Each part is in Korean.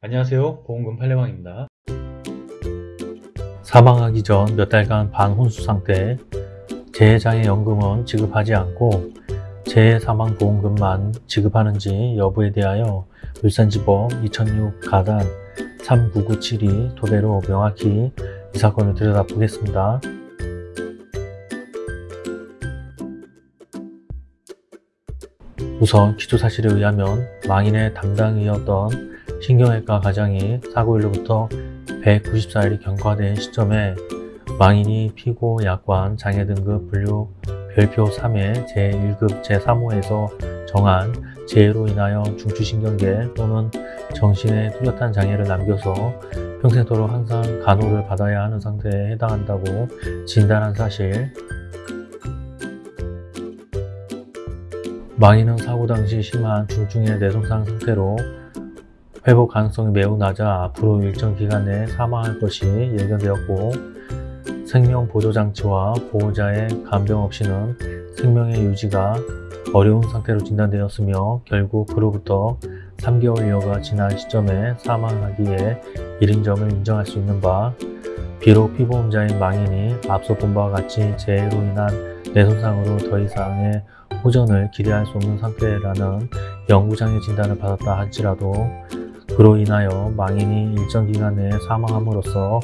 안녕하세요 보험금 팔례방입니다 사망하기 전 몇 달간 반혼수 상태 재해장애연금은 지급하지 않고 재해사망보험금만 지급하는지 여부에 대하여 울산지법 2006 가단 39972 토대로 명확히 이 사건을 들여다보겠습니다. 우선 기초사실에 의하면 망인의 담당이었던 신경외과 과장이 사고일로부터 194일이 경과된 시점에 망인이 피고 약관 장애 등급 분류 별표 3의 제1급 제3호에서 정한 재해로 인하여 중추신경계 또는 정신에 뚜렷한 장애를 남겨서 평생도록 항상 간호를 받아야 하는 상태에 해당한다고 진단한 사실. 망인은 사고 당시 심한 중증의 뇌손상 상태로 회복 가능성이 매우 낮아 앞으로 일정 기간 내에 사망할 것이 예견되었고 생명보조장치와 보호자의 간병 없이는 생명의 유지가 어려운 상태로 진단되었으며 결국 그로부터 3개월여가 지난 시점에 사망하기에 이른 점을 인정할 수 있는 바 비록 피보험자인 망인이 앞서 본 바와 같이 재해로 인한 뇌손상으로 더 이상의 호전을 기대할 수 없는 상태라는 영구장애 진단을 받았다 할지라도 그로 인하여 망인이 일정 기간 내에 사망함으로써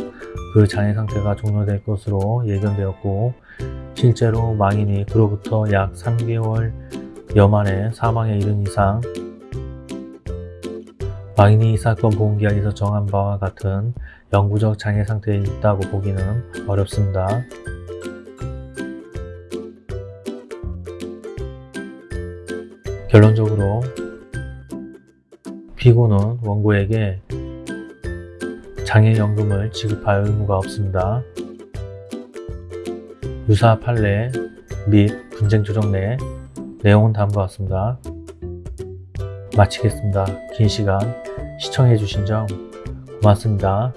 그 장애 상태가 종료될 것으로 예견되었고 실제로 망인이 그로부터 약 3개월 여 만에 사망에 이른 이상 망인이 이 사건 보험계약에서 정한 바와 같은 영구적 장애 상태에 있다고 보기는 어렵습니다. 결론적으로 피고는 원고에게 장애연금을 지급할 의무가 없습니다. 유사 판례 및 분쟁조정 내 내용은 다음과 같습니다. 마치겠습니다. 긴 시간 시청해주신 점 고맙습니다.